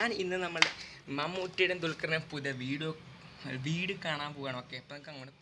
ഞാൻ ഇന്ന് നമ്മൾ മമ്മൂട്ടിയുടെ ദുൽഖറിനെ പുതിയ വീഡിയോ വീട് കാണാൻ പോവുകയാണ് ഓക്കെ അപ്പം നമുക്ക് അങ്ങോട്ട്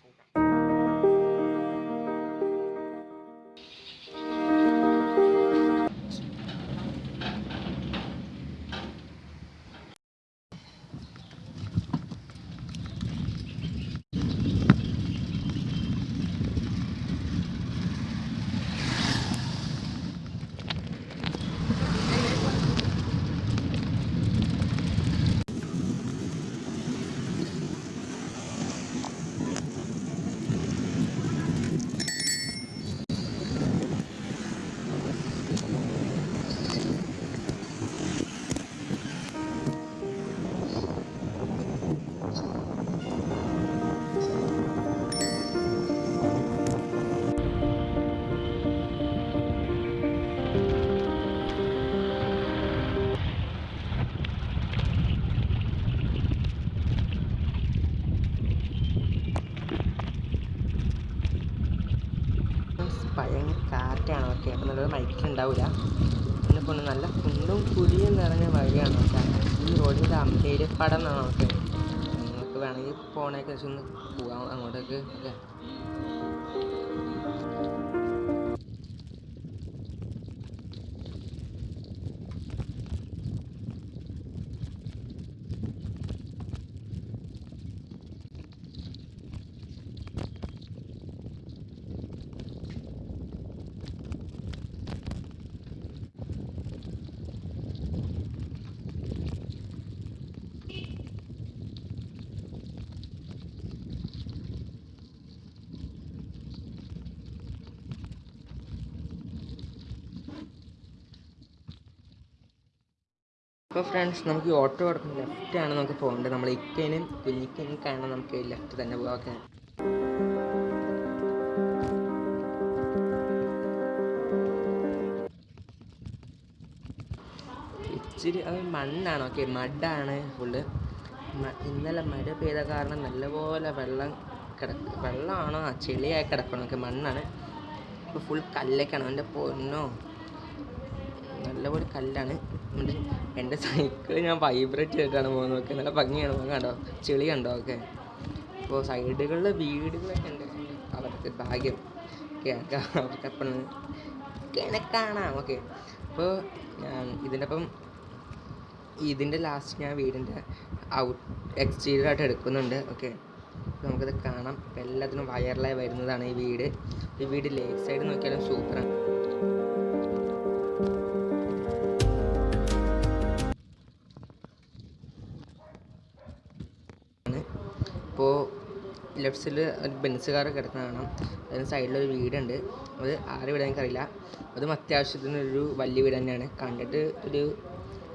ഭയങ്കര കാറ്റാണ്. ഓക്കെ അപ്പം നല്ലൊരു മൈക്കിൽ ഉണ്ടാവില്ല പിന്നെ പോലെ നല്ല കുണ്ടും കുഴിയും നിറഞ്ഞ വഴിയാണ് ഓക്കെ. ഈ റോഡിന്റെ അമ്പേര് പടം എന്നാണ് ഓക്കെ. നിങ്ങൾക്ക് വേണമെങ്കിൽ വെച്ച് ഒന്ന് പോകാം അങ്ങോട്ടേക്ക് അല്ലേ? അപ്പോൾ ഫ്രണ്ട്സ് നമുക്ക് ഓട്ടോ കിടക്കുന്ന ആണ് നമുക്ക് പോകേണ്ടത്. നമ്മൾ ഇക്കേനും കുഞ്ഞിക്കേനും കാണാൻ നമുക്ക് ലെഫ്റ്റ് തന്നെ പോകാം ഓക്കെ. ഇച്ചിരി അത് മണ്ണാണ്. ഓക്കെ മഡാണ് ഫുള്ള് ഇന്നലെ മഴ പെയ്ത കാരണം നല്ലപോലെ വെള്ളം കിടക്ക് വെള്ളമാണോ ചെളിയായി കിടക്കണം. ഓക്കെ മണ്ണാണ്. ഇപ്പോൾ ഫുൾ കല്ലൊക്കെയാണ്. എന്റെ പൊന്നോ? നല്ലപോലെ കല്ലാണ്. എന്റെ സൈക്കിൾ ഞാൻ വൈബ്രേറ്റ് ചെയ്തിട്ടാണ് പോകുന്നത് നോക്കി നല്ല ഭംഗിയാണ്. പോകുന്നത് കണ്ടോ? ചെളി കണ്ടോ ഓക്കെ അപ്പോൾ സൈഡുകളിൽ വീടുകളൊക്കെ ഉണ്ട്. അവർക്ക് ഭാഗ്യം. കേൾക്കാം. അവർക്ക് അപ്പം കാണാം ഓക്കെ. അപ്പോൾ ഞാൻ ഇതിന്റെ അപ്പം ഇതിന്റെ ലാസ്റ്റ് ഞാൻ വീടിന്റെ ഔട്ട് എക്സ്റ്റീരിയർ ആയിട്ട് എടുക്കുന്നുണ്ട്. ഓക്കെ. നമുക്കത് കാണാം. എല്ലാത്തിനും വയറിലായി വരുന്നതാണ് ഈ വീട്. ഈ വീട് ലേക്ക് സൈഡ് നോക്കിയാലും സൂപ്പറാണ് ഇപ്പോൾ ലെഫ്റ്റ് സൈഡിൽ ഒരു ബെൻസ് കാർ കിടക്കുന്ന കാണാം. അതിന് സൈഡിലൊരു വീടുണ്ട്. അത് ആരെ വീട് എനിക്കറിയില്ല. അതും അത്യാവശ്യത്തിന് ഒരു വലിയ വീട് തന്നെയാണ്. കണ്ടിട്ട് ഒരു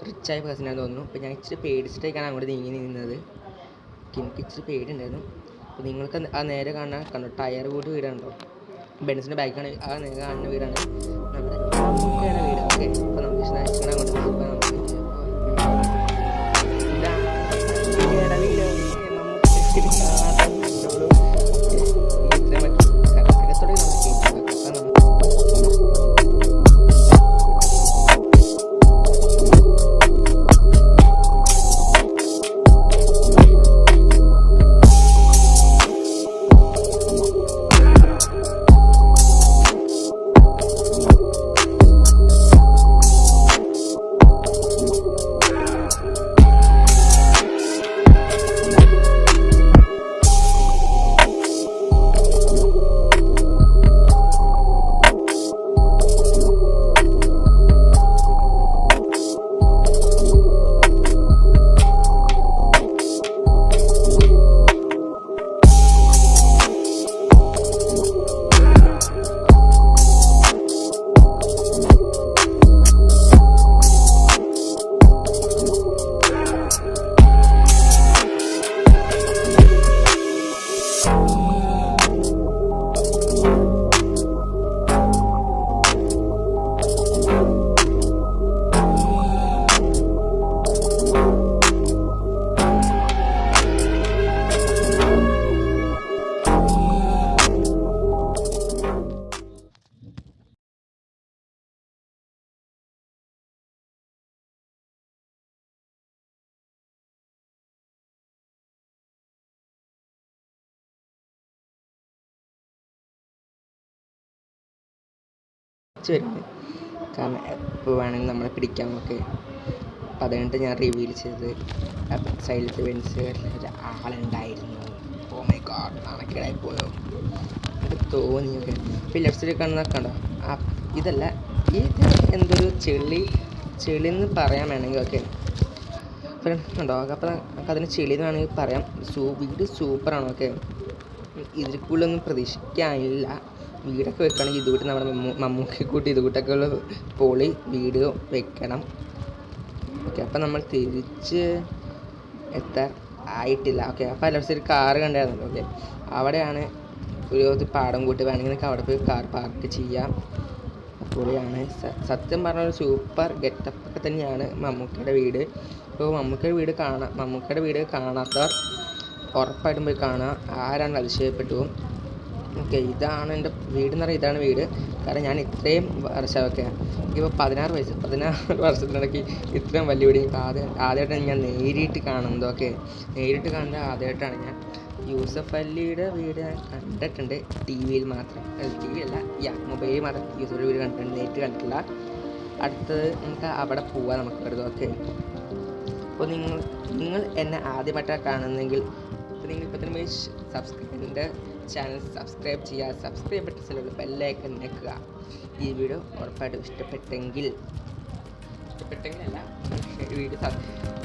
റിച്ചായ പേഴ്സണാണെന്ന് തോന്നുന്നു. അപ്പോൾ ഞാൻ ഇച്ചിരി പേടിച്ചിട്ടേക്കാണ് അങ്ങോട്ട് നീങ്ങി നിന്നത്. എനിക്ക് ഇച്ചിരി പേടിയുണ്ടായിരുന്നു. അപ്പോൾ നിങ്ങൾക്ക് ആ നേരെ കാണാൻ കണ്ടോ? ടയർ കൂടി വീടുണ്ടോ ബെൻസിന്റെ ബാക്കാണ് ആ നേരെ കാണുന്ന വീടാണ്. നമ്മുടെ മമ്മൂക്കയുടെ വീട്. ഓക്കെ അപ്പോൾ നമുക്ക് അങ്ങോട്ട് തിരിച്ച് വരുന്നത്. കാരണം എപ്പോൾ വേണമെങ്കിലും നമ്മളെ പിടിക്കാം. നമുക്ക് അപ്പം അത് കഴിഞ്ഞിട്ട് ഞാൻ റിവീൽ ചെയ്തത്. സൈലത്ത് വെൻസ് ഒരു ആളുണ്ടായിരുന്നു. ഓ മൈ ഗോഡ് നാണക്കേടായി പോയോ. എനിക്ക് തോന്നിയൊക്കെ ഇപ്പോൾ ലെഫ്റ്റ് സൈഡിൽ കാണുന്ന കണ്ടോ? ഇതല്ല. ഇത് എന്തൊരു ചെളി ചെളി എന്ന് പറയാൻ വേണമെങ്കിൽ ഓക്കെ ഉണ്ടോ അപ്പോൾ നമുക്ക് അതിന് ചെളി എന്ന് വേണമെങ്കിൽ പറയാം. സൂ വീട് സൂപ്പറാണ് ഓക്കെ ഇതിൽ കൂടുതലൊന്നും പ്രതീക്ഷിക്കാനില്ല. വീടൊക്കെ വെക്കുകയാണെങ്കിൽ ഇതുകൂട്ട് നമ്മുടെ മമ്മൂ മമ്മൂക്കി കൂട്ടി ഇതുകൂട്ടൊക്കെ ഉള്ള പൊളി വീട് വെക്കണം. ഓക്കെ അപ്പം നമ്മൾ തിരിച്ച് എത്താൻ ആയിട്ടില്ല. ഓക്കെ അപ്പോൾ ലെഫ്റ്റ് ഒരു കാറ് കണ്ടായിരുന്നല്ലോ ഓക്കെ അവിടെയാണ് ഒരു പാടം കൂട്ടി വേണമെങ്കിൽ നിങ്ങൾക്ക് അവിടെ പോയി കാർ പാർക്ക് ചെയ്യാം. പൊളിയാണ്. സത്യം പറഞ്ഞ ഒരു സൂപ്പർ ഗെറ്റപ്പ് ഒക്കെ തന്നെയാണ് മമ്മൂക്കയുടെ വീട്. അപ്പോൾ മമ്മൂക്കയുടെ വീട് കാണാം മമ്മൂക്കയുടെ വീട് കാണാത്തവർ ഉറപ്പായിട്ടും പോയി കാണുക ആരാണ് അതിശയപ്പെട്ടു ഓക്കെ ഇതാണ് എന്റെ വീട് എന്ന് പറയുന്നത് ഇതാണ് വീട്. കാരണം ഞാൻ ഇത്രയും വർഷമൊക്കെ ഇപ്പോൾ പതിനാറ് വയസ്സ് പതിനാറ് വർഷത്തിനിടയ്ക്ക് ഇത്രയും വലിയ വീട് എനിക്ക് ആദ്യം ആദ്യമായിട്ടാണ് ഞാൻ നേരിട്ട് കാണുന്നത്. ഓക്കെ നേരിട്ട് കാണുന്നത് ആദ്യമായിട്ടാണ് ഞാൻ. യൂസഫ് അല്ലിയുടെ വീട് ഞാൻ കണ്ടിട്ടുണ്ട്. ടി വിയിൽ മാത്രം. ടി വി അല്ല യാ മൊബൈലിൽ മാത്രം യൂസഫ് വീട് കണ്ടിട്ടുണ്ട്. നേരിട്ട് കണ്ടിട്ടില്ല. അടുത്തത് നമുക്ക് അവിടെ പോവാം നമുക്ക് വെറുതെ ഓക്കെ. അപ്പോൾ നിങ്ങൾ നിങ്ങൾ എന്നെ ആദ്യമായിട്ടാണ് കാണുന്നതെങ്കിൽ അപ്പോൾ നിങ്ങൾ ഇപ്പോൾ തന്നെ സബ്സ്ക്രൈബ് ചാനൽ സബ്സ്ക്രൈബ് ചെയ്യുക സബ്സ്ക്രൈബ് ബെൽ ബെല്ലൈക്കൺ ഞെക്കുക ഈ വീഡിയോ ഉറപ്പായിട്ടും ഇഷ്ടപ്പെട്ടെങ്കിൽ ഇഷ്ടപ്പെട്ടെങ്കിൽ അല്ല വീഡിയോ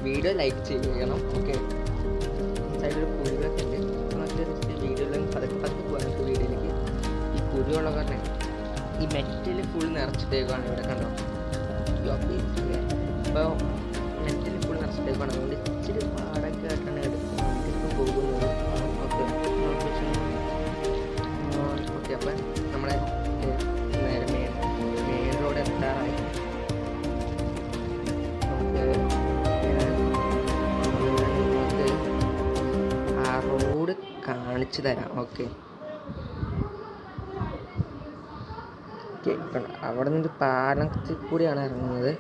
വീഡിയോ ലൈക്ക് ചെയ്യണം ഓക്കെ സൈഡിൽ കുഴികളൊക്കെ ഉണ്ട്. നമുക്ക് വീഡിയോയിലും പതുക്കെ പതുക്കെ പോകാൻ നമുക്ക് വീഡിയോയിലേക്ക്. ഈ കുഴിയുള്ള കാരണം ഈ മെറ്റൽ ഫുൾ നിറച്ചിട്ടേക്കാണ് ഇവിടെ കണ്ടോ? അപ്പോൾ മെറ്റൽ ഫുൾ നിറച്ചിട്ടേക്കാണ് അതുകൊണ്ട് ഇച്ചിരി പാടൊക്കെ കാണിച്ചു തരാം. ഓക്കെ. അവിടെ നിന്ന് പാലത്തിൽ കൂടിയാണ് ഇറങ്ങുന്നത്.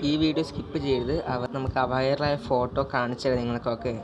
ഈ വീഡിയോ സ്കിപ്പ് ചെയ്ത് അവർ നമുക്ക് അവയറായ ഫോട്ടോ കാണിച്ചു തരാം നിങ്ങൾക്കൊക്കെ.